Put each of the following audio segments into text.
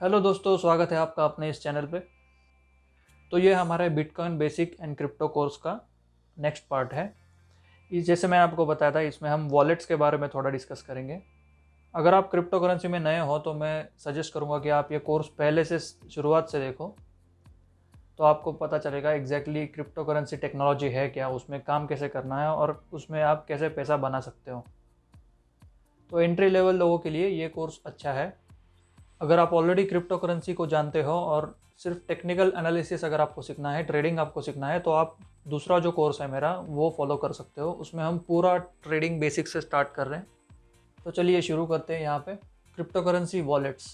Hello दोस्तों, स्वागत है आपका अपने इस चैनल पे। तो ये हमारे bitcoin basic and crypto course का नेक्स्ट पार्ट है। इस जैसे मैं आपको बताया था, इसमें हम वॉलेट्स के बारे में थोड़ा डिस्कस करेंगे। अगर आप क्रिप्टो करेंसी में नए हो तो मैं सजेस्ट करूँगा कि आप ये कोर्स पहले से शुरुआत से देखो तो आपको पता चलेगा एग्जैक्टली क्रिप्टो करेंसी टेक्नोलॉजी है क्या, उसमें काम कैसे करना है और उसमें आप कैसे पैसा बना सकते हो। तो एंट्री लेवल लोगों के लिए ये कोर्स अच्छा है। अगर आप ऑलरेडी क्रिप्टो करेंसी को जानते हो और सिर्फ़ टेक्निकल एनालिसिस अगर आपको सीखना है ट्रेडिंग आपको सीखना है तो आप दूसरा जो कोर्स है मेरा, वो फॉलो कर सकते हो। उसमें हम पूरा ट्रेडिंग बेसिक से स्टार्ट कर रहे हैं। तो चलिए शुरू करते हैं यहाँ पे। Crypto currency wallets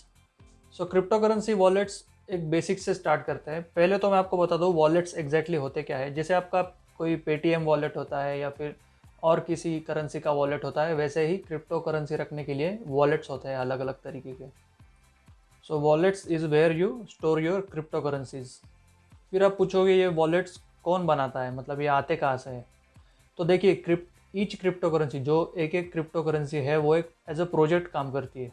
so crypto currency wallets एक बेसिक से स्टार्ट करते हैं। पहले तो मैं आपको बता दूँ वॉलेट्स एग्जैक्टली होते क्या है। जैसे आपका कोई पेटीएम वॉलेट होता है या फिर और किसी करेंसी का वॉलेट होता है, वैसे ही क्रिप्टो करेंसी रखने के लिए वॉलेट्स होते हैं अलग अलग तरीके के। So wallets is where you store your crypto currencies फिर आप पूछोगे, ये वॉलेट्स कौन बनाता है? मतलब ये आते कहाँ से है? तो देखिए क्रिप्ट ईच क्रिप्टो करेंसी जो एक एक क्रिप्टो करेंसी है, वो एक एज अ प्रोजेक्ट काम करती है।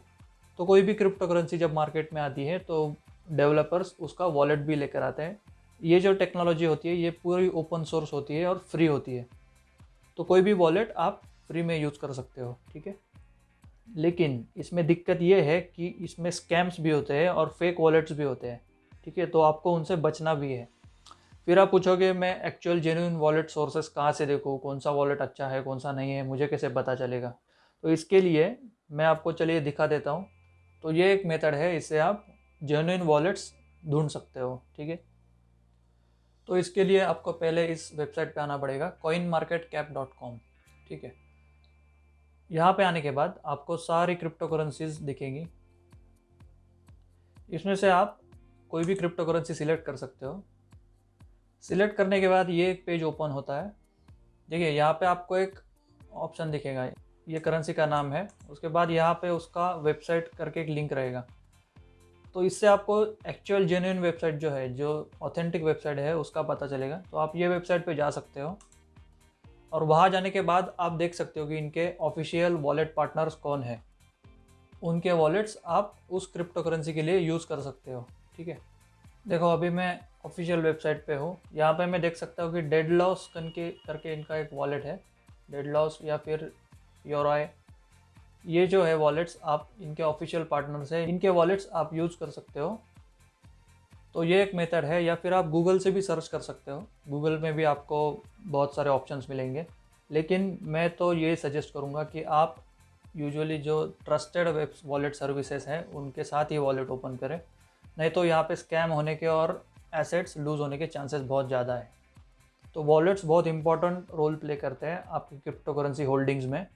तो कोई भी क्रिप्टो करेंसी जब मार्केट में आती है तो डेवलपर्स उसका वॉलेट भी लेकर आते हैं। ये जो टेक्नोलॉजी होती है, ये पूरी ओपन सोर्स होती है और फ्री होती है। तो कोई भी वॉलेट आप फ्री में यूज़ कर सकते हो, ठीक है? लेकिन इसमें दिक्कत ये है कि इसमें स्कैम्स भी होते हैं और फेक वॉलेट्स भी होते हैं, ठीक है? तो आपको उनसे बचना भी है। फिर आप पूछोगे, मैं एक्चुअल जेन्यून वॉलेट सोर्सेस कहाँ से देखूँ? कौन सा वॉलेट अच्छा है, कौन सा नहीं है? मुझे कैसे पता चलेगा? तो इसके लिए मैं आपको, चलिए, दिखा देता हूँ। तो ये एक मेथड है, इससे आप जेन्यून वॉलेट्स ढूंढ सकते हो, ठीक है? तो इसके लिए आपको पहले इस वेबसाइट पे आना पड़ेगा कॉम ठीक है? यहाँ पे आने के बाद आपको सारी क्रिप्टो करेंसीज दिखेंगी। इसमें से आप कोई भी क्रिप्टो करेंसी सिलेक्ट कर सकते हो। सिलेक्ट करने के बाद ये एक पेज ओपन होता है। देखिए, यहाँ पे आपको एक ऑप्शन दिखेगा। ये करेंसी का नाम है। उसके बाद यहाँ पे उसका वेबसाइट करके एक लिंक रहेगा। तो इससे आपको एक्चुअल जेन्यून वेबसाइट जो है, जो ऑथेंटिक वेबसाइट है, उसका पता चलेगा। तो आप ये वेबसाइट पे जा सकते हो। और वहाँ जाने के बाद आप देख सकते हो कि इनके ऑफिशियल वॉलेट पार्टनर्स कौन है। उनके वॉलेट्स आप उस क्रिप्टो करेंसी के लिए यूज़ कर सकते हो, ठीक है? देखो, अभी मैं ऑफिशियल वेबसाइट पे हूँ। यहाँ पे मैं देख सकता हूँ कि डेड लॉस कन के, करके इनका एक वॉलेट है। डेड लॉस या फिर योरॉय ये जो है वॉलेट्स आप इनके ऑफिशियल पार्टनर्स हैं। इनके वॉलेट्स आप यूज़ कर सकते हो। तो ये एक मेथड है, या फिर आप गूगल से भी सर्च कर सकते हो। गूगल में भी आपको बहुत सारे ऑप्शंस मिलेंगे। लेकिन मैं तो ये सजेस्ट करूँगा कि आप यूजुअली जो ट्रस्टेड वेब वॉलेट सर्विसेज़ हैं, उनके साथ ही वॉलेट ओपन करें। नहीं तो यहाँ पे स्कैम होने के और एसेट्स लूज़ होने के चांसेस बहुत ज़्यादा है। तो वॉलेट्स बहुत इंपॉर्टेंट रोल प्ले करते हैं आपकी क्रिप्टो करेंसी होल्डिंग्स में।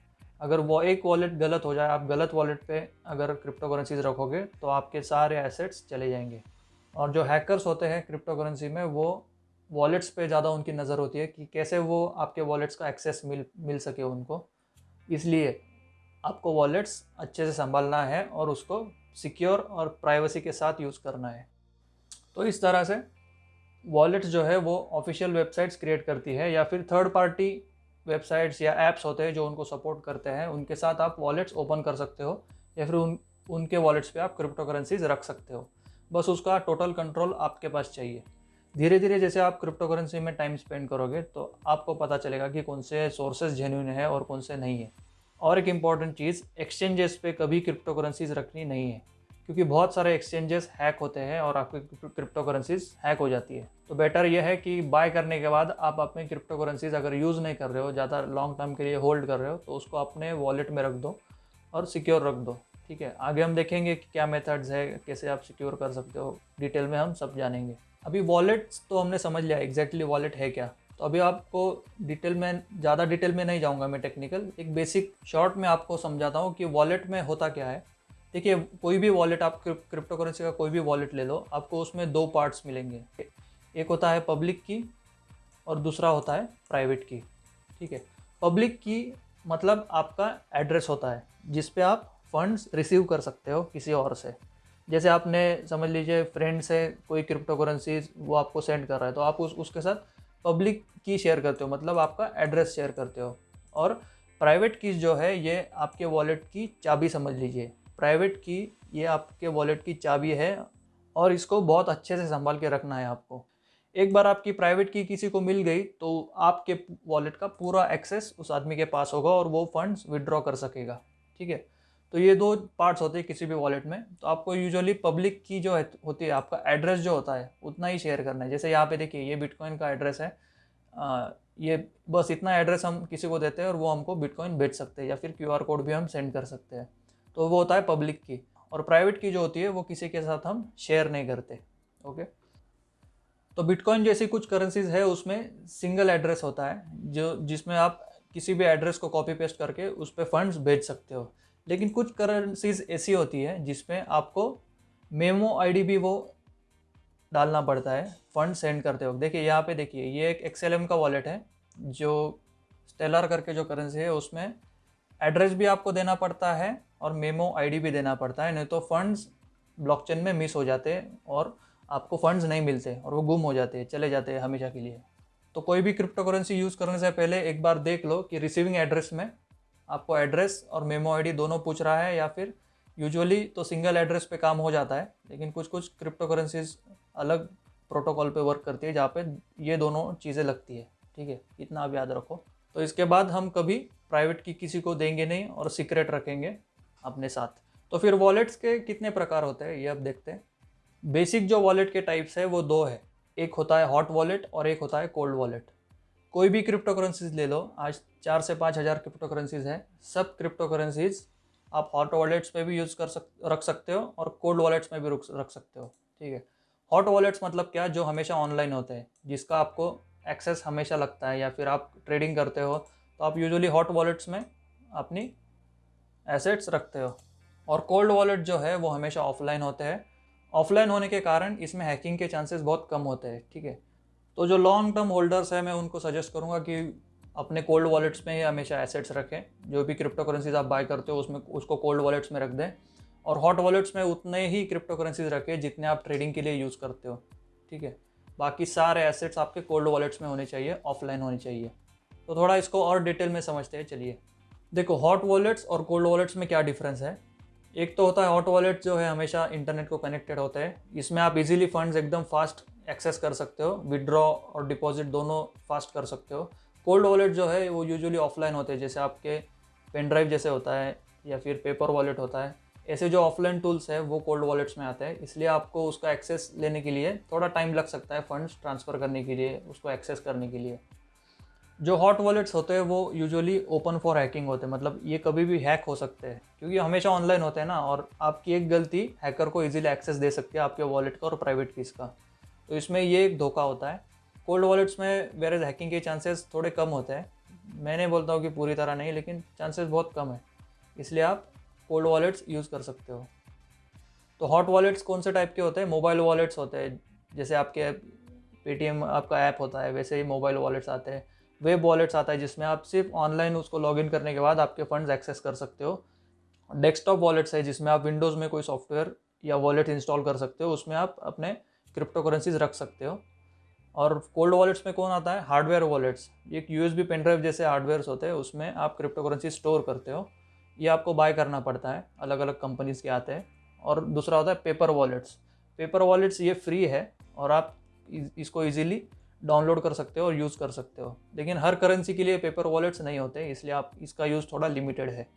अगर वो एक वॉलेट गलत हो जाए, आप गलत वॉलेट पे अगर क्रिप्टो करेंसीज रखोगे तो आपके सारे एसेट्स चले जाएँगे। और जो हैकर्स होते हैं क्रिप्टो करेंसी में, वो वॉलेट्स पे ज़्यादा उनकी नज़र होती है कि कैसे वो आपके वॉलेट्स का एक्सेस मिल मिल सके उनको। इसलिए आपको वॉलेट्स अच्छे से संभालना है और उसको सिक्योर और प्राइवेसी के साथ यूज़ करना है। तो इस तरह से वॉलेट्स जो है, वो ऑफिशियल वेबसाइट्स क्रिएट करती है या फिर थर्ड पार्टी वेबसाइट्स या ऐप्स होते हैं जो उनको सपोर्ट करते हैं, उनके साथ आप वॉलेट्स ओपन कर सकते हो या फिर उन, उनके वॉलेट्स पे आप क्रिप्टो करेंसीज रख सकते हो। बस उसका टोटल कंट्रोल आपके पास चाहिए। धीरे धीरे जैसे आप क्रिप्टो करेंसी में टाइम स्पेंड करोगे तो आपको पता चलेगा कि कौन से सोर्सेज जेन्यून है और कौन से नहीं है। और एक इंपॉर्टेंट चीज़ एक्सचेंजेस पे कभी क्रिप्टो करेंसीज रखनी नहीं है, क्योंकि बहुत सारे एक्सचेंजेस हैक होते हैं और आपकी क्रिप्टो करेंसीज हैक हो जाती है। तो बेटर यह है कि बाय करने के बाद आप अपने क्रिप्टो करेंसीज अगर यूज़ नहीं कर रहे हो, ज़्यादा लॉन्ग टर्म के लिए होल्ड कर रहे हो तो उसको अपने वॉलेट में रख दो और सिक्योर रख दो। ठीक है? आगे हम देखेंगे कि क्या मेथड्स है, कैसे आप सिक्योर कर सकते हो। डिटेल में हम सब जानेंगे। अभी वॉलेट्स तो हमने समझ लिया एग्जैक्टली वॉलेट है क्या? तो अभी आपको डिटेल में, ज़्यादा डिटेल में नहीं जाऊँगा मैं टेक्निकल एक बेसिक शॉर्ट में आपको समझाता हूँ कि वॉलेट में होता क्या है। देखिए, कोई भी वॉलेट आप क्रिप्टो करेंसी का कोई भी वॉलेट ले लो, आपको उसमें दो पार्ट्स मिलेंगे। एक होता है पब्लिक की और दूसरा होता है प्राइवेट की। ठीक है? पब्लिक की मतलब आपका एड्रेस होता है, जिस पे आप फंड्स रिसीव कर सकते हो किसी और से। जैसे आपने, समझ लीजिए फ्रेंड से कोई क्रिप्टो करेंसी वो आपको सेंड कर रहा है तो आप उस, उसके साथ पब्लिक की शेयर करते हो मतलब आपका एड्रेस शेयर करते हो। और प्राइवेट कीज जो है, ये आपके वॉलेट की चाबी समझ लीजिए। प्राइवेट की ये आपके वॉलेट की चाबी है और इसको बहुत अच्छे से संभाल के रखना है आपको। एक बार आपकी प्राइवेट की किसी को मिल गई तो आपके वॉलेट का पूरा एक्सेस उस आदमी के पास होगा और वो फंड्स विड्रॉ कर सकेगा। ठीक है? तो ये दो पार्ट्स होते हैं किसी भी वॉलेट में। तो आपको यूजुअली पब्लिक की जो है होती है आपका एड्रेस जो होता है उतना ही शेयर करना है। जैसे यहाँ पे देखिए ये बिटकॉइन का एड्रेस है। आ, ये बस इतना एड्रेस हम किसी को देते हैं और वो हमको बिटकॉइन भेज सकते हैं या फिर क्यूआर कोड भी हम सेंड कर सकते हैं। तो वो होता है पब्लिक की। और प्राइवेट की जो होती है वो किसी के साथ हम शेयर नहीं करते। ओके तो बिटकॉइन जैसी कुछ करेंसीज है उसमें सिंगल एड्रेस होता है जो जिसमें आप किसी भी एड्रेस को कॉपी पेस्ट करके उस पर फंड्स भेज सकते हो। लेकिन कुछ करेंसीज ऐसी होती है जिसमें आपको मेमो आईडी भी वो डालना पड़ता है फंड सेंड करते वक्त। देखिए, यहाँ पे देखिए, ये एक एक्सएलएम का वॉलेट है, जो स्टेलर करके जो करेंसी है, उसमें एड्रेस भी आपको देना पड़ता है और मेमो आईडी भी देना पड़ता है। नहीं तो फंड्स ब्लॉकचेन में मिस हो जाते और आपको फंड्स नहीं मिलते और वो गुम हो जाते हैं चले जाते हैं हमेशा के लिए। तो कोई भी क्रिप्टो करेंसी यूज़ करने से पहले एक बार देख लो कि रिसीविंग एड्रेस में आपको एड्रेस और मेमो आईडी दोनों पूछ रहा है या फिर यूजुअली तो सिंगल एड्रेस पे काम हो जाता है, लेकिन कुछ कुछ क्रिप्टो करेंसीज अलग प्रोटोकॉल पे वर्क करती है जहाँ पे ये दोनों चीज़ें लगती है, ठीक है? इतना आप याद रखो। तो इसके बाद हम कभी प्राइवेट की किसी को देंगे नहीं और सीक्रेट रखेंगे अपने साथ। तो फिर वॉलेट्स के कितने प्रकार होते हैं, ये अब देखते हैं। बेसिक जो वॉलेट के टाइप्स है, वो दो है। एक होता है हॉट वॉलेट और एक होता है कोल्ड वॉलेट कोई भी क्रिप्टो करेंसीज ले लो, आज चार से पाँच हज़ार क्रिप्टो करेंसीज हैं। सब क्रिप्टो करेंसीज आप हॉट वॉलेट्स पे भी यूज़ कर सक, रख सकते हो और कोल्ड वॉलेट्स में भी रख सकते हो। ठीक है? हॉट वॉलेट्स मतलब क्या? जो हमेशा ऑनलाइन होते हैं, जिसका आपको एक्सेस हमेशा लगता है या फिर आप ट्रेडिंग करते हो तो आप यूजुअली हॉट वॉलेट्स में अपनी एसेट्स रखते हो। और कोल्ड वॉलेट जो है, वो हमेशा ऑफलाइन होते हैं। ऑफलाइन होने के कारण इसमें हैकिंग के चांसेस बहुत कम होते हैं। ठीक है? तो जो लॉन्ग टर्म होल्डर्स है, मैं उनको सजेस्ट करूँगा कि अपने कोल्ड वॉलेट्स में ही हमेशा एसेट्स रखें। जो भी क्रिप्टो करेंसीज आप बाय करते हो, उसमें, उसको कोल्ड वॉलेट्स में रख दें। और हॉट वॉलेट्स में उतने ही क्रिप्टो करेंसीज रखें जितने आप ट्रेडिंग के लिए यूज़ करते हो। ठीक है? बाकी सारे एसेट्स आपके कोल्ड वॉलेट्स में होने चाहिए ऑफलाइन होने चाहिए। तो थोड़ा इसको और डिटेल में समझते हैं, चलिए। देखो हॉट वॉलेट्स और कोल्ड वॉलेट्स में क्या डिफरेंस है? एक तो होता है हॉट वॉलेट जो है हमेशा इंटरनेट को कनेक्टेड होता है। इसमें आप इजीली फंड्स एकदम फास्ट एक्सेस कर सकते हो। विड्रॉ और डिपॉजिट दोनों फास्ट कर सकते हो। कोल्ड वॉलेट जो है, वो यूजुअली ऑफलाइन होते हैं। जैसे आपके पेन ड्राइव जैसे होता है, या फिर पेपर वॉलेट होता है, ऐसे जो ऑफलाइन टूल्स है, वो कोल्ड वॉलेट्स में आते हैं। इसलिए आपको उसका एक्सेस लेने के लिए थोड़ा टाइम लग सकता है फंड्स ट्रांसफ़र करने के लिए, उसको एक्सेस करने के लिए। जो हॉट वॉलेट्स होते हैं, वो यूजुअली ओपन फॉर हैकिंग होते हैं। मतलब ये कभी भी हैक हो सकते हैं, क्योंकि हमेशा ऑनलाइन होते हैं ना, और आपकी एक गलती हैकर को इजीली एक्सेस दे सकती है आपके वॉलेट का और प्राइवेट कीज़ का। तो इसमें ये एक धोखा होता है। कोल्ड वॉलेट्स में वेरेज हैकिंग के चांसेस थोड़े कम होते हैं। मैं नहीं बोलता हूँ कि पूरी तरह नहीं, लेकिन चांसेस बहुत कम है। इसलिए आप कोल्ड वॉलेट्स यूज़ कर सकते हो। तो हॉट वॉलेट्स कौन से टाइप के होते हैं? मोबाइल वॉलेट्स होते हैं, जैसे आपके पेटीएम आपका ऐप होता है, वैसे ही मोबाइल वॉलेट्स आते हैं। वेब वॉलेट्स आता है, जिसमें आप सिर्फ़ ऑनलाइन उसको लॉगिन करने के बाद आपके फंड्स एक्सेस कर सकते हो। डेस्कटॉप वॉलेट्स है, जिसमें आप विंडोज़ में कोई सॉफ्टवेयर या वॉलेट इंस्टॉल कर सकते हो, उसमें आप अपने क्रिप्टो करेंसीज रख सकते हो। और कोल्ड वॉलेट्स में कौन आता है? हार्डवेयर वॉलेट्स एक यू एस बी पेनड्राइव जैसे हार्डवेयर्स होते हैं, उसमें आप क्रिप्टो करेंसी स्टोर करते हो। ये आपको बाय करना पड़ता है अलग अलग कंपनीज़ के आते हैं। और दूसरा होता है पेपर वॉलेट्स पेपर वॉलेट्स ये फ्री है और आप इसको ईजिली डाउनलोड कर सकते हो और यूज़ कर सकते हो। लेकिन हर करेंसी के लिए पेपर वॉलेट्स नहीं होते, इसलिए आप, इसका यूज़ थोड़ा लिमिटेड है।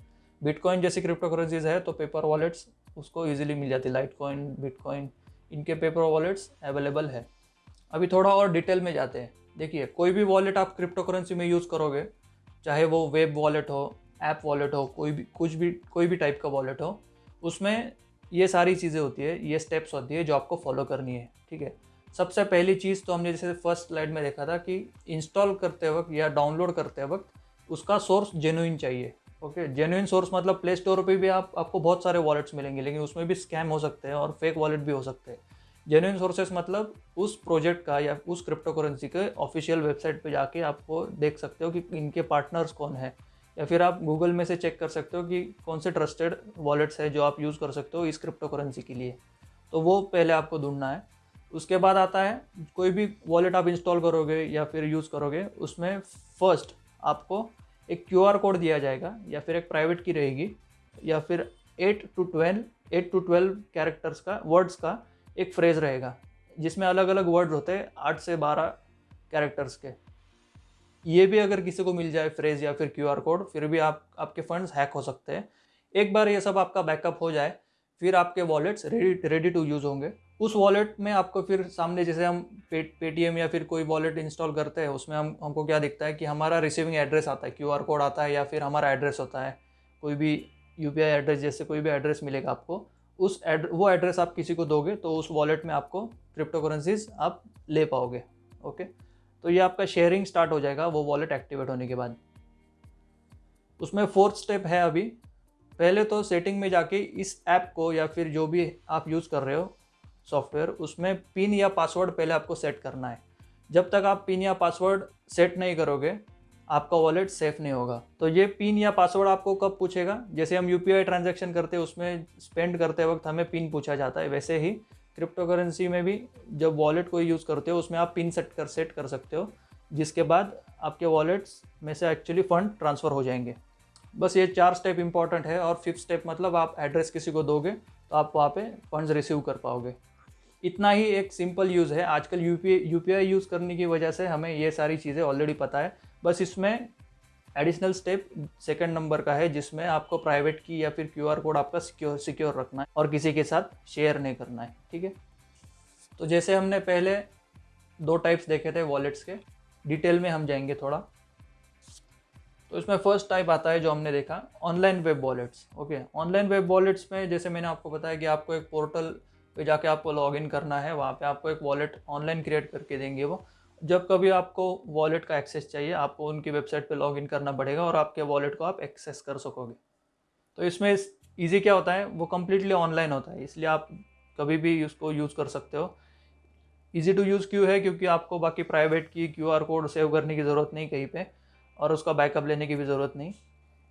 बिटकॉइन जैसी क्रिप्टो करेंसीज है तो पेपर वॉलेट्स उसको ईजिली मिल जाती है। लाइट कॉइन बिटकॉइन इनके पेपर वॉलेट्स अवेलेबल है। अभी थोड़ा और डिटेल में जाते हैं। देखिए, कोई भी वॉलेट आप क्रिप्टो करेंसी में यूज़ करोगे, चाहे वो वेब वॉलेट हो ऐप वॉलेट हो, कोई भी, कुछ भी, कोई भी टाइप का वॉलेट हो, उसमें ये सारी चीज़ें होती है, ये स्टेप्स होती है जो आपको फॉलो करनी है, ठीक है? सबसे पहली चीज़ तो हमने जैसे फ़र्स्ट स्लाइड में देखा था कि इंस्टॉल करते वक्त या डाउनलोड करते वक्त उसका सोर्स जेनुइन चाहिए ओके जेनुइन सोर्स मतलब प्ले स्टोर पर भी आप, आपको बहुत सारे वॉलेट्स मिलेंगे, लेकिन उसमें भी स्कैम हो सकते हैं और फेक वॉलेट भी हो सकते हैं। जेन्यून सोर्सेस मतलब उस प्रोजेक्ट का या उस क्रिप्टो करेंसी के ऑफिशियल वेबसाइट पे जाके आपको देख सकते हो कि इनके पार्टनर्स कौन है। या फिर आप गूगल में से चेक कर सकते हो कि कौन से ट्रस्टेड वॉलेट्स है जो आप यूज़ कर सकते हो इस क्रिप्टो करेंसी के लिए। तो वो पहले आपको ढूंढना है। उसके बाद आता है, कोई भी वॉलेट आप इंस्टॉल करोगे या फिर यूज़ करोगे, उसमें फ़र्स्ट आपको एक क्यूआर कोड दिया जाएगा या फिर एक प्राइवेट की रहेगी या फिर eight to twelve eight to twelve characters का वर्ड्स का एक फ्रेज रहेगा, जिसमें अलग अलग वर्ड होते हैं, आठ से बारह कैरेक्टर्स के। ये भी अगर किसी को मिल जाए फ्रेज या फिर क्यू आर कोड फिर भी आप, आपके फंड्स हैक हो सकते हैं। एक बार ये सब आपका बैकअप हो जाए, फिर आपके wallets ready ready to use होंगे। उस वॉलेट में आपको फिर सामने जैसे हम पे पेटीएम या फिर कोई वॉलेट इंस्टॉल करते हैं, उसमें हम, हमको क्या दिखता है कि हमारा रिसीविंग एड्रेस आता है क्यू आर कोड आता है या फिर हमारा एड्रेस होता है। कोई भी यूपीआई एड्रेस जैसे कोई भी एड्रेस मिलेगा आपको उस एड, वो एड्रेस आप किसी को दोगे तो उस वॉलेट में आपको क्रिप्टो करेंसीज आप ले पाओगे ओके तो ये आपका शेयरिंग स्टार्ट हो जाएगा, वो वॉलेट एक्टिवेट होने के बाद। उसमें फोर्थ स्टेप है अभी। पहले तो सेटिंग में जाके इस ऐप को या फिर जो भी आप यूज़ कर रहे हो सॉफ्टवेयर उसमें पिन या पासवर्ड पहले आपको सेट करना है। जब तक आप पिन या पासवर्ड सेट नहीं करोगे आपका वॉलेट सेफ़ नहीं होगा। तो ये पिन या पासवर्ड आपको कब पूछेगा? जैसे हम यू ट्रांजेक्शन करते हैं, उसमें स्पेंड करते वक्त हमें पिन पूछा जाता है। वैसे ही क्रिप्टो करेंसी में भी जब वॉलेट को यूज़ करते हो, उसमें आप पिन सेट कर सेट कर सकते हो, जिसके बाद आपके वॉलेट्स में से एक्चुअली फ़ंड ट्रांसफ़र हो जाएँगे। बस ये चार स्टेप इंपॉर्टेंट है और फिफ्थ स्टेप मतलब आप एड्रेस किसी को दोगे तो आप वहाँ पे फंड्स रिसीव कर पाओगे। इतना ही एक सिंपल यूज़ है। आजकल यू पी यूज़ करने की वजह से हमें ये सारी चीज़ें ऑलरेडी पता है। बस इसमें एडिशनल स्टेप सेकंड नंबर का है, जिसमें आपको प्राइवेट की या फिर क्यू आर कोड आपका सिक्योर सिक्योर रखना है और किसी के साथ शेयर नहीं करना है, ठीक है? तो जैसे हमने पहले दो टाइप्स देखे थे वॉलेट्स के डिटेल में हम जाएँगे थोड़ा। तो इसमें फ़र्स्ट टाइप आता है जो हमने देखा online web wallets okay online web wallets में जैसे मैंने आपको बताया कि आपको एक पोर्टल पे जाके आपको लॉगिन करना है, वहाँ पे आपको एक वॉलेट ऑनलाइन क्रिएट करके देंगे वो। जब कभी आपको वॉलेट का एक्सेस चाहिए, आपको उनकी वेबसाइट पे लॉगिन करना पड़ेगा और आपके वॉलेट को आप एक्सेस कर सकोगे। तो इसमें ईजी क्या होता है? वो कम्प्लीटली ऑनलाइन होता है, इसलिए आप कभी भी उसको यूज़ कर सकते हो। ईजी टू यूज़ क्यों है? क्योंकि आपको बाकी प्राइवेट की क्यू आर कोड सेव करने की ज़रूरत नहीं कहीं पर और उसका बैकअप लेने की भी ज़रूरत नहीं।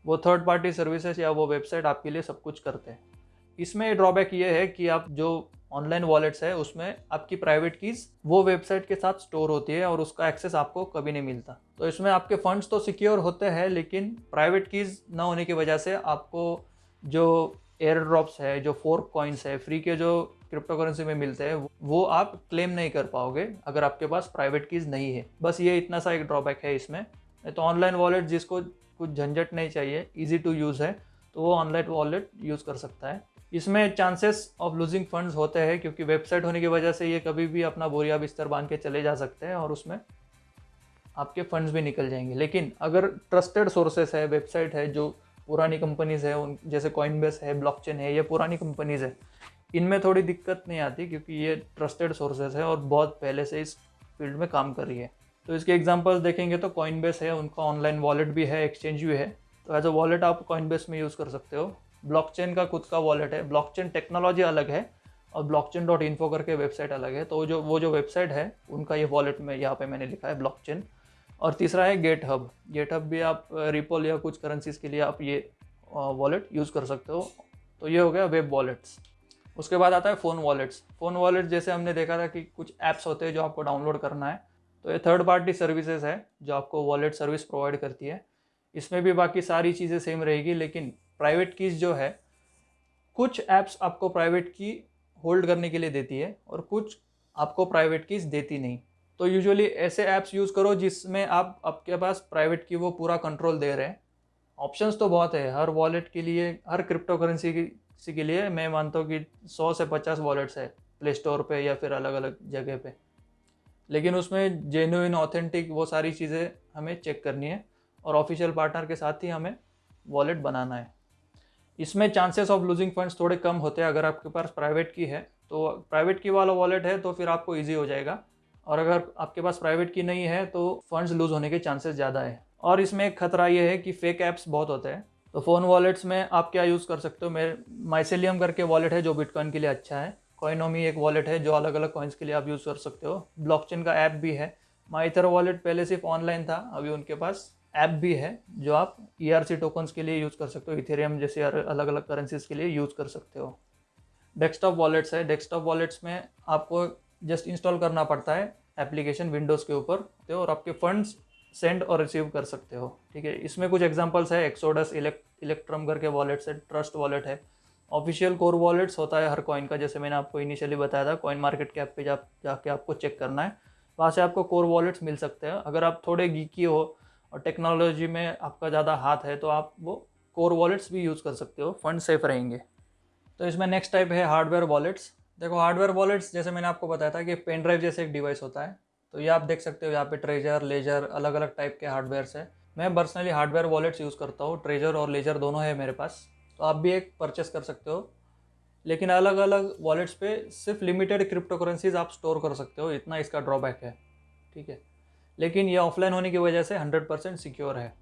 वो थर्ड पार्टी सर्विसेज़ या वो वेबसाइट आपके लिए सब कुछ करते हैं। इसमें ड्रॉबैक ये है कि आप जो ऑनलाइन वॉलेट्स है, उसमें आपकी प्राइवेट कीज़ वो वेबसाइट के साथ स्टोर होती है और उसका एक्सेस आपको कभी नहीं मिलता। तो इसमें आपके फंड्स तो सिक्योर होते हैं, लेकिन प्राइवेट कीज़ ना होने की वजह से आपको जो एयर ड्रॉप्स है, जो फोर्क कॉइन्स है फ्री के जो क्रिप्टो करेंसी में मिलते हैं, वो आप क्लेम नहीं कर पाओगे अगर आपके पास प्राइवेट कीज़ नहीं है। बस ये इतना सा एक ड्रॉबैक है इसमें। नहीं तो ऑनलाइन वॉलेट जिसको कुछ झंझट नहीं चाहिए ईजी टू यूज़ है तो वो ऑनलाइन वॉलेट यूज़ कर सकता है। इसमें चांसेस ऑफ़ लूजिंग फंड्स होते हैं, क्योंकि वेबसाइट होने की वजह से ये कभी भी अपना बोरिया बिस्तर बाँध के चले जा सकते हैं और उसमें आपके फंड्स भी निकल जाएँगे। लेकिन अगर ट्रस्टेड सोर्सेस है वेबसाइट है, जो पुरानी कंपनीज़ है, उन, जैसे कॉइनबेस है ब्लॉकचेन है, ये पुरानी कंपनीज़ है, इनमें थोड़ी दिक्कत नहीं आती, क्योंकि ये ट्रस्टेड सोर्सेज है और बहुत पहले से इस फ़ील्ड में काम कर रही है। तो इसके एग्जांपल्स देखेंगे तो कॉइनबेस है, उनका ऑनलाइन वॉलेट भी है एक्सचेंज भी है। तो एज अ वॉलेट आप कॉइनबेस में यूज़ कर सकते हो। ब्लॉकचेन का खुद का वॉलेट है। ब्लॉकचेन टेक्नोलॉजी अलग है और ब्लॉकचेन डॉट इन्फो करके वेबसाइट अलग है। तो जो, वो जो वेबसाइट है, उनका ये वॉलेट में, यहाँ पे मैंने लिखा है ब्लॉकचेन और तीसरा है गेट हब गेट हब भी आप रिपोल या कुछ करेंसीज के लिए आप ये वॉलेट यूज़ कर सकते हो। तो ये हो गया वेब वॉलेट्स उसके बाद आता है फ़ोन वॉलेट्स फ़ोन वॉलेट जैसे हमने देखा था कि कुछ ऐप्स होते हैं जो आपको डाउनलोड करना है। तो ये थर्ड पार्टी सर्विसेज़ है, जो आपको वॉलेट सर्विस प्रोवाइड करती है। इसमें भी बाकी सारी चीज़ें सेम रहेगी, लेकिन प्राइवेट कीज़ जो है, कुछ ऐप्स आपको प्राइवेट की होल्ड करने के लिए देती है और कुछ आपको प्राइवेट कीज़ देती नहीं। तो यूजुअली ऐसे ऐप्स यूज़ करो जिसमें आप, आपके पास प्राइवेट की वो पूरा कंट्रोल दे रहे हैं। ऑप्शंस तो बहुत है, हर वॉलेट के लिए, हर क्रिप्टो करेंसी की के लिए मैं मानता हूँ कि सौ से पचास वॉलेट्स है प्ले स्टोर पर या फिर अलग अलग जगह पे। लेकिन उसमें जेन्यून ऑथेंटिक वो सारी चीज़ें हमें चेक करनी है और ऑफिशियल पार्टनर के साथ ही हमें वॉलेट बनाना है। इसमें चांसेस ऑफ़ लूजिंग फंड्स थोड़े कम होते हैं, अगर आपके पास प्राइवेट की है तो प्राइवेट की वाला वॉलेट है तो फिर आपको ईजी हो जाएगा। और अगर आपके पास प्राइवेट की नहीं है तो फंड्स लूज होने के चांसेस ज़्यादा है। और इसमें एक खतरा ये है कि फेक ऐप्स बहुत होते हैं। तो फ़ोन वॉलेट्स में आप क्या यूज़ कर सकते हो? मेरे माइसेलियम करके वॉलेट है जो बिटकॉइन के लिए अच्छा है। कॉइनोमी एक वॉलेट है जो अलग अलग कॉइन्स के लिए आप यूज़ कर सकते हो। ब्लॉकचेन का ऐप भी है। माइथर वॉलेट पहले सिर्फ़ ऑनलाइन था, अभी उनके पास ऐप भी है जो आप ई आर सी टोकन्स के लिए यूज़ कर सकते हो इथेरियम जैसे अलग अलग करेंसीज के लिए यूज़ कर सकते हो। डेस्कटॉप वॉलेट्स है। डेस्कटॉप वॉलेट्स में आपको जस्ट इंस्टॉल करना पड़ता है एप्लीकेशन विंडोज़ के ऊपर तो और आपके फंड्स सेंड और रिसीव कर सकते हो। ठीक है? इसमें कुछ एग्जांपल्स है। एक्सोडस इलेक्ट्रम करके वॉलेट्स है। ट्रस्ट वॉलेट है। ऑफिशियल कोर वॉलेट्स होता है हर कॉइन का, जैसे मैंने आपको इनिशियली बताया था कॉइन मार्केट कैप पे जा, जाके आपको चेक करना है। वहाँ से आपको कोर वॉलेट्स मिल सकते हैं। अगर आप थोड़े गीकी हो और टेक्नोलॉजी में आपका ज़्यादा हाथ है तो आप वो कोर वॉलेट्स भी यूज़ कर सकते हो फंड सेफ़ रहेंगे। तो इसमें नेक्स्ट टाइप है हार्डवेयर वॉलेट्स देखो हार्डवेयर वॉलेट्स जैसे मैंने आपको बताया था कि पेन ड्राइव जैसे एक डिवाइस होता है तो ये आप देख सकते हो यहाँ पे ट्रेजर लेजर अलग अलग टाइप के हार्डवेयर है। मैं पर्सनली हार्डवेयर वॉलेट्स यूज़ करता हूँ ट्रेजर और लेजर दोनों है मेरे पास तो आप भी एक परचेस कर सकते हो। लेकिन अलग अलग वॉलेट्स पे सिर्फ़ लिमिटेड क्रिप्टो करेंसीज आप स्टोर कर सकते हो, इतना इसका ड्रॉबैक है, ठीक है? लेकिन ये ऑफलाइन होने की वजह से हंड्रेड परसेंट सिक्योर है।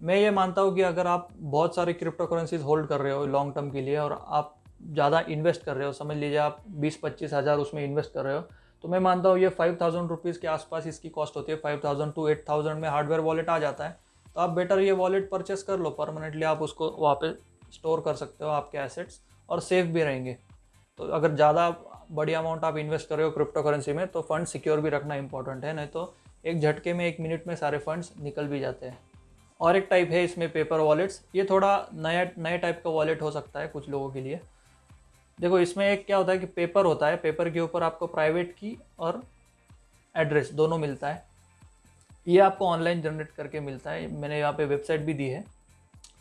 मैं ये मानता हूँ कि अगर आप बहुत सारी क्रिप्टो करेंसीज होल्ड कर रहे हो लॉन्ग टर्म के लिए और आप ज़्यादा इन्वेस्ट कर रहे हो, समझ लीजिए आप बीस पच्चीस हज़ार उसमें इन्वेस्ट कर रहे हो तो मैं मानता हूँ ये फाइव थाउज़ेंड रुपीज़ के आसपास इसकी कॉस्ट होती है। Five thousand to eight thousand में हार्डवेयर वॉलेट आ जाता है तो आप बेटर ये वॉलेट परचेस कर लो परमानेंटली आप उसको पे स्टोर कर सकते हो आपके एसेट्स और सेफ़ भी रहेंगे। तो अगर ज़्यादा बड़ी अमाउंट आप इन्वेस्ट कर रहे हो क्रिप्टो करेंसी में तो फंड सिक्योर भी रखना इंपॉर्टेंट है, नहीं तो एक झटके में एक मिनट में सारे फंड्स निकल भी जाते हैं। और एक टाइप है इसमें पेपर वॉलेट्स ये थोड़ा नया, नए टाइप का वॉलेट हो सकता है कुछ लोगों के लिए। देखो, इसमें एक क्या होता है कि पेपर होता है। पेपर के ऊपर आपको प्राइवेट की और एड्रेस दोनों मिलता है। ये आपको ऑनलाइन जनरेट करके मिलता है। मैंने यहाँ पे वेबसाइट भी दी है।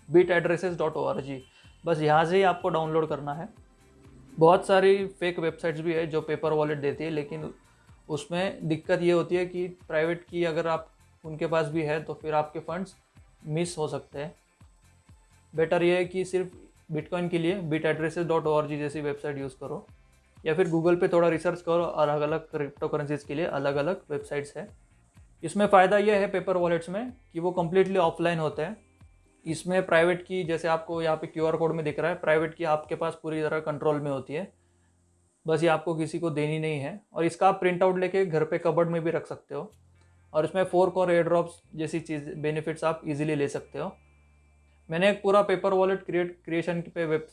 Bit addresses dot O R G बस यहाँ से ही आपको डाउनलोड करना है। बहुत सारी फेक वेबसाइट्स भी है जो पेपर वॉलेट देती है, लेकिन उसमें दिक्कत ये होती है कि प्राइवेट की अगर आप उनके पास भी है तो फिर आपके फंड्स मिस हो सकते हैं। बेटर ये है कि सिर्फ़ बिटकॉइन के लिए बिट एड्रेसेस डॉट ओ जैसी वेबसाइट यूज़ करो, या फिर गूगल पे थोड़ा रिसर्च करो अलग अलग क्रिप्टो करेंसीज के लिए अलग अलग वेबसाइट्स है। इसमें फ़ायदा यह है पेपर वॉलेट्स में कि वो कम्प्लीटली ऑफलाइन होते हैं। इसमें प्राइवेट की, जैसे आपको यहाँ पे क्यूआर कोड में दिख रहा है प्राइवेट की आपके पास पूरी तरह कंट्रोल में होती है। बस ये आपको किसी को देनी नहीं है। और इसका आप प्रिंट आउट लेके घर पे कबर्ड में भी रख सकते हो। और इसमें फोर और एयर ड्रॉप्स जैसी चीज़ बेनिफिट्स आप इजीली ले सकते हो। मैंने एक पूरा पेपर वॉलेट क्रिएट क्रिएशन पे वेब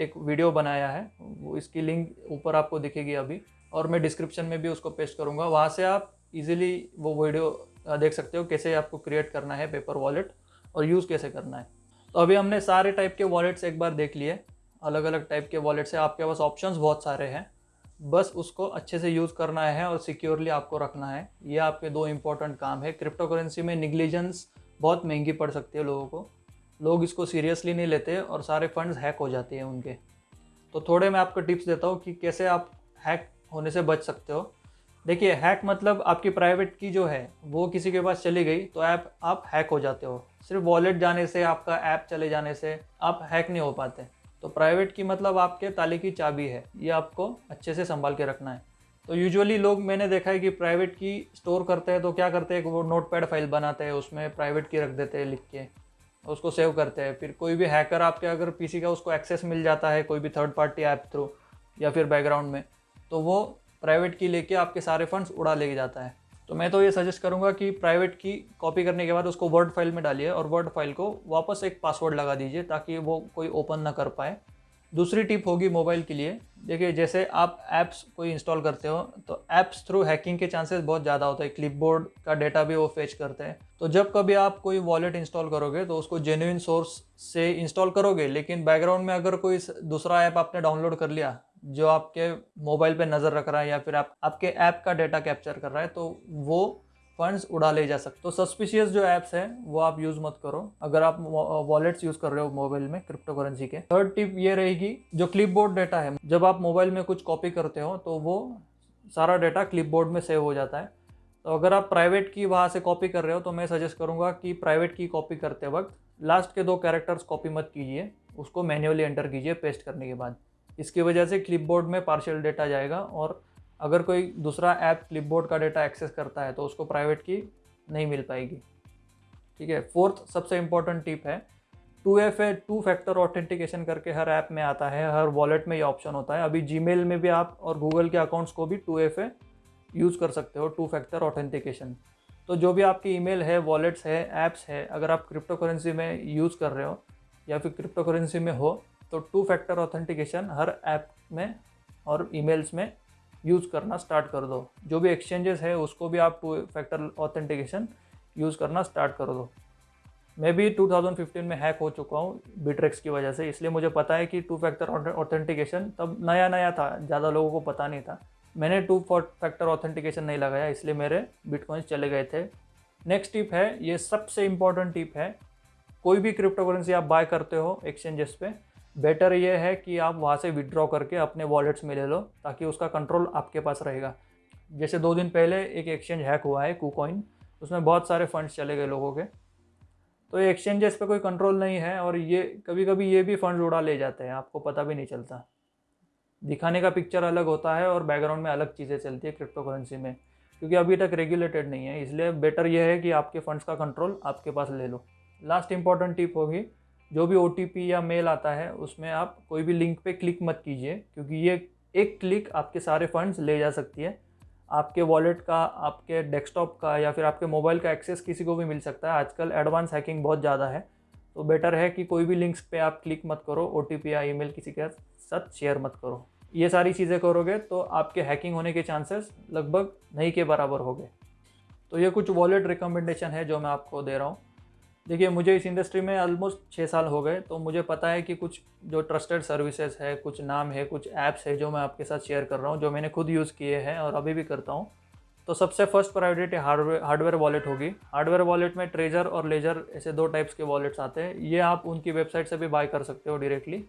एक वीडियो बनाया है। वो इसकी लिंक ऊपर आपको दिखेगी अभी। और मैं डिस्क्रिप्शन में भी उसको पेस्ट करूँगा। वहाँ से आप इजीली वो वीडियो देख सकते हो कैसे आपको क्रिएट करना है पेपर वॉलेट और यूज़ कैसे करना है। तो अभी हमने सारे टाइप के वॉलेट्स एक बार देख लिए। अलग अलग टाइप के वॉलेट से आपके पास ऑप्शंस बहुत सारे हैं। बस उसको अच्छे से यूज़ करना है और सिक्योरली आपको रखना है। ये आपके दो इंपॉर्टेंट काम है। क्रिप्टो करेंसी में निगलीजेंस बहुत महँगी पड़ सकती है लोगों को। लोग इसको सीरियसली नहीं लेते और सारे फंड्स हैक हो जाते हैं उनके। तो थोड़े मैं आपको टिप्स देता हूँ कि कैसे आप हैक होने से बच सकते हो। देखिए हैक मतलब आपकी प्राइवेट की जो है, वो किसी के पास चली गई तो ऐप आप हैक हो जाते हो। सिर्फ़ वॉलेट जाने से, आपका ऐप चले जाने से आप हैक नहीं हो पाते। तो प्राइवेट की मतलब आपके ताले की चाबी है, ये आपको अच्छे से संभाल के रखना है। तो यूजुअली लोग, मैंने देखा है कि प्राइवेट की स्टोर करते हैं तो क्या करते हैं वो नोट पैड फ़ाइल बनाते हैं, उसमें प्राइवेट की रख देते हैं लिख के, उसको सेव करते हैं। फिर कोई भी हैकर आपके, अगर पीसी का उसको एक्सेस मिल जाता है, कोई भी थर्ड पार्टी ऐप थ्रू या फिर बैकग्राउंड में तो वो प्राइवेट की लेके आपके सारे फंड्स उड़ा लेके जाता है। तो मैं तो ये सजेस्ट करूँगा कि प्राइवेट की कॉपी करने के बाद उसको वर्ड फ़ाइल में डालिए और वर्ड फ़ाइल को वापस एक पासवर्ड लगा दीजिए ताकि वो कोई ओपन ना कर पाए। दूसरी टिप होगी मोबाइल के लिए। देखिए, जैसे आप ऐप्स कोई इंस्टॉल करते हो तो ऐप्स थ्रू हैकिंग के चांसेस बहुत ज़्यादा होते हैं। क्लिपबोर्ड का डेटा भी वो फेच करते हैं। तो जब कभी आप कोई वॉलेट इंस्टॉल करोगे तो उसको जेन्यून सोर्स से इंस्टॉल करोगे, लेकिन बैकग्राउंड में अगर कोई दूसरा ऐप आपने डाउनलोड कर लिया जो आपके मोबाइल पे नज़र रख रहा है या फिर आप, आपके ऐप का डेटा कैप्चर कर रहा है तो वो फंड्स उड़ा ले जा सकते तो सस्पिशियस जो ऐप्स हैं, वो आप यूज़ मत करो। अगर आप वॉलेट्स यूज़ कर रहे हो मोबाइल में क्रिप्टो करेंसी के थर्ड टिप ये रहेगी, जो क्लिपबोर्ड डेटा है, जब आप मोबाइल में कुछ कॉपी करते हो तो वो सारा डेटा क्लिपबोर्ड में सेव हो जाता है। तो अगर आप प्राइवेट की वहाँ से कॉपी कर रहे हो तो मैं सजेस्ट करूँगा कि प्राइवेट की कॉपी करते वक्त लास्ट के दो कैरेक्टर्स कॉपी मत कीजिए, उसको मैन्युअली एंटर कीजिए पेस्ट करने के बाद। इसकी वजह से क्लिपबोर्ड में पार्शियल डेटा जाएगा और अगर कोई दूसरा ऐप क्लिपबोर्ड का डेटा एक्सेस करता है तो उसको प्राइवेट की नहीं मिल पाएगी। ठीक है? फोर्थ सबसे इम्पोर्टेंट टिप है two F A two factor authentication करके हर ऐप में आता है, हर वॉलेट में ये ऑप्शन होता है। अभी जी में भी आप और गूगल के अकाउंट्स को भी टू एफ़ ए यूज़ कर सकते हो टू फैक्टर ऑथेंटिकेशन तो जो भी आपकी ईमेल है वॉलेट्स है ऐप्स है, अगर आप क्रिप्टो करेंसी में यूज़ कर रहे हो या फिर क्रिप्टो करेंसी में हो तो टू फैक्टर ऑथेंटिकेशन हर ऐप में और ईमेल्स में यूज़ करना स्टार्ट कर दो। जो भी एक्सचेंजेस है, उसको भी आप टू फैक्टर ऑथेंटिकेशन यूज़ करना स्टार्ट कर दो। मैं भी 2015 में हैक हो चुका हूँ बिट्रेक्स की वजह से, इसलिए मुझे पता है कि टू फैक्टर ऑथेंटिकेशन तब नया नया था, ज़्यादा लोगों को पता नहीं था। मैंने टू फैक्टर ऑथेंटिकेशन नहीं लगाया, इसलिए मेरे बिटकॉइंस चले गए थे। नेक्स्ट टिप है, ये सबसे इंपॉर्टेंट टिप है, कोई भी क्रिप्टो करेंसी आप बाय करते हो एक्सचेंजेस पे बेटर ये है कि आप वहाँ से विड्रॉ करके अपने वॉलेट्स में ले लो, ताकि उसका कंट्रोल आपके पास रहेगा। जैसे दो दिन पहले एक एक्सचेंज हैक हुआ है कूकॉइन उसमें बहुत सारे फंड्स चले गए लोगों के। तो एक्सचेंजेस पे कोई कंट्रोल नहीं है और ये कभी कभी ये भी फंड उड़ा ले जाते हैं, आपको पता भी नहीं चलता। दिखाने का पिक्चर अलग होता है और बैकग्राउंड में अलग चीज़ें चलती है क्रिप्टो करेंसी में, क्योंकि अभी तक रेगुलेटेड नहीं है, इसलिए बेटर ये है कि आपके फंड्स का कंट्रोल आपके पास ले लो। लास्ट इंपॉर्टेंट टिप होगी जो भी ओटीपी या मेल आता है, उसमें आप कोई भी लिंक पे क्लिक मत कीजिए, क्योंकि ये एक क्लिक आपके सारे फंड्स ले जा सकती है। आपके वॉलेट का, आपके डेस्कटॉप का या फिर आपके मोबाइल का एक्सेस किसी को भी मिल सकता है। आजकल एडवांस हैकिंग बहुत ज़्यादा है तो बेटर है कि कोई भी लिंक्स पे आप क्लिक मत करो ओटीपी या ईमेल किसी के साथ शेयर मत करो। ये सारी चीज़ें करोगे तो आपके हैकिंग होने के चांसेस लगभग नहीं के बराबर हो गए तो ये कुछ वॉलेट रिकमेंडेशन है जो मैं आपको दे रहा हूँ। देखिए, मुझे इस इंडस्ट्री में ऑलमोस्ट छः साल हो गए तो मुझे पता है कि कुछ जो ट्रस्टेड सर्विसेज़ है, कुछ नाम है, कुछ ऐप्स है जो मैं आपके साथ शेयर कर रहा हूँ, जो मैंने खुद यूज़ किए हैं और अभी भी करता हूँ। तो सबसे first priority hardware hardware wallet होगी। हार्डवेयर वॉलेट में ट्रेजर और लेजर ऐसे दो टाइप्स के वॉलेट्स आते हैं। ये आप उनकी वेबसाइट से भी बाय कर सकते हो डायरेक्टली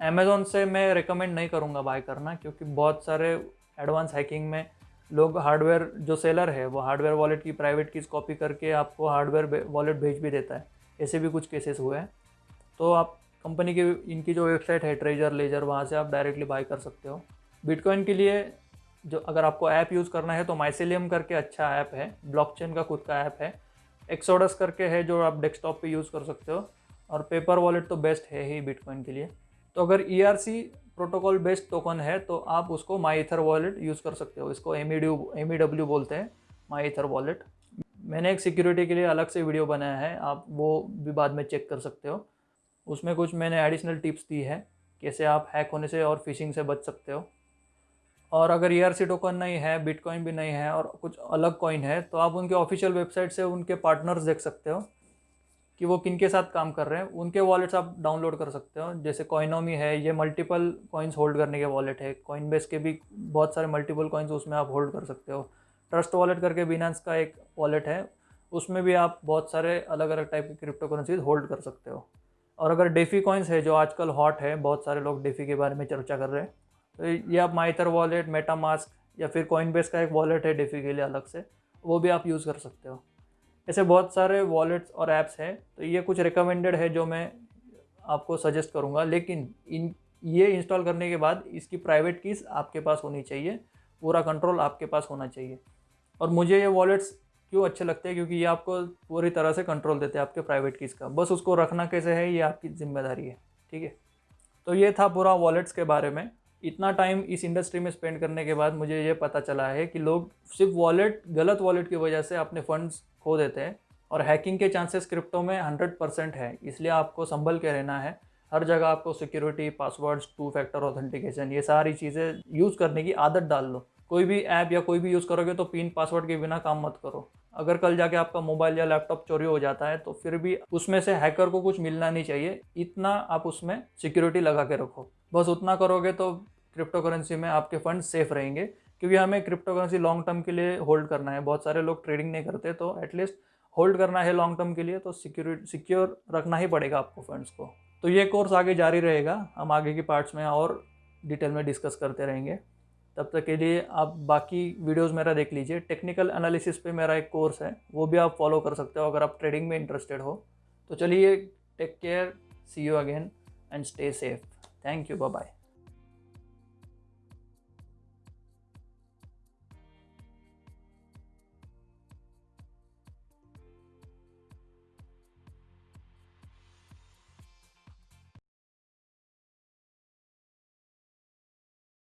अमेज़ोन से मैं रिकमेंड नहीं करूँगा बाय करना, क्योंकि बहुत सारे एडवांस हैकिंग में लोग हार्डवेयर जो सेलर है, वो हार्डवेयर वॉलेट की प्राइवेट कीज कॉपी करके आपको हार्डवेयर वॉलेट भेज भी देता है। ऐसे भी कुछ केसेस हुए हैं। तो आप कंपनी की, इनकी जो वेबसाइट है ट्रेजर लेजर वहाँ से आप डायरेक्टली बाई कर सकते हो। बिटकॉइन के लिए जो, अगर आपको ऐप यूज़ करना है तो माइसेलियम करके अच्छा ऐप है। ब्लॉकचेन का खुद का ऐप है। एक्सोडस करके है, जो आप डेस्कटॉप पे यूज़ कर सकते हो। और पेपर वॉलेट तो बेस्ट है ही बिटकॉइन के लिए। तो अगर ईआरसी प्रोटोकॉल बेस्ड टोकन है तो आप उसको माई इथर वॉलेट यूज़ कर सकते हो। इसको एम ई डब्ल्यू बोलते हैं माई इथर वॉलेट मैंने एक सिक्योरिटी के लिए अलग से वीडियो बनाया है, आप वो भी बाद में चेक कर सकते हो। उसमें कुछ मैंने एडिशनल टिप्स दी है, कैसे आप हैक होने से और फिशिंग से बच सकते हो। और अगर ई e टोकन नहीं है बिटकॉइन भी नहीं है, और कुछ अलग कॉइन है तो आप उनके ऑफिशियल वेबसाइट से उनके पार्टनर्स देख सकते हो। कि वो किन के साथ काम कर रहे हैं, उनके वॉलेट्स आप डाउनलोड कर सकते हो। जैसे कॉइनोमी है, ये मल्टीपल कॉइन्स होल्ड करने के वॉलेट है। कॉइन बेस के भी बहुत सारे मल्टीपल कॉइन्स उसमें आप होल्ड कर सकते हो। ट्रस्ट वॉलेट करके बिनांस का एक वॉलेट है, उसमें भी आप बहुत सारे अलग अलग टाइप की क्रिप्टो करेंसीज होल्ड कर सकते हो। और अगर डेफी कॉइन्स है, जो आजकल हॉट है, बहुत सारे लोग डेफी के बारे में चर्चा कर रहे हैं तो ये आप माइथर वॉलेट मेटा मास्क या फिर कॉइन बेस का एक वॉलेट है डेफी के लिए अलग से, वो भी आप यूज़ कर सकते हो। ऐसे बहुत सारे वॉलेट्स और ऐप्स हैं तो ये कुछ रिकमेंडेड है जो मैं आपको सजेस्ट करूँगा। लेकिन इन, ये इंस्टॉल करने के बाद इसकी प्राइवेट कीज़ आपके पास होनी चाहिए, पूरा कंट्रोल आपके पास होना चाहिए। और मुझे ये वॉलेट्स क्यों अच्छे लगते हैं? क्योंकि ये आपको पूरी तरह से कंट्रोल देते हैं आपके प्राइवेट कीज़ का। बस उसको रखना कैसे है? ये आपकी ज़िम्मेदारी है, ठीक है? तो ये था पूरा वॉलेट्स के बारे में। इतना टाइम इस इंडस्ट्री में स्पेंड करने के बाद मुझे ये पता चला है कि लोग सिर्फ़ वॉलेट गलत वॉलेट की वजह से अपने फंड्स खो देते हैं। और हैकिंग के चांसेस क्रिप्टो में हंड्रेड परसेंट है, इसलिए आपको संभल के रहना है। हर जगह आपको security passwords two factor authentication ये सारी चीज़ें यूज़ करने की आदत डाल लो। कोई भी ऐप या कोई भी यूज़ करोगे तो पिन पासवर्ड के बिना काम मत करो। अगर कल जाके आपका मोबाइल या लैपटॉप चोरी हो जाता है तो फिर भी उसमें से हैकर को कुछ मिलना नहीं चाहिए। इतना आप उसमें सिक्योरिटी लगा के रखो। बस उतना करोगे तो क्रिप्टो करेंसी में आपके फंड सेफ़ रहेंगे। क्योंकि हमें क्रिप्टो करेंसी लॉन्ग टर्म के लिए होल्ड करना है। बहुत सारे लोग ट्रेडिंग नहीं करते तो एटलीस्ट होल्ड करना है लॉन्ग टर्म के लिए तो सिक्योर सिक्योर रखना ही पड़ेगा आपको फंड्स को। तो ये कोर्स आगे जारी रहेगा। हम आगे की पार्ट्स में और डिटेल में डिस्कस करते रहेंगे। तब तक के लिए आप बाकी वीडियोस मेरा देख लीजिए। टेक्निकल एनालिसिस पे मेरा एक कोर्स है, वो भी आप फॉलो कर सकते हो अगर आप ट्रेडिंग में इंटरेस्टेड हो। तो चलिए take care see you again and stay safe thank you bye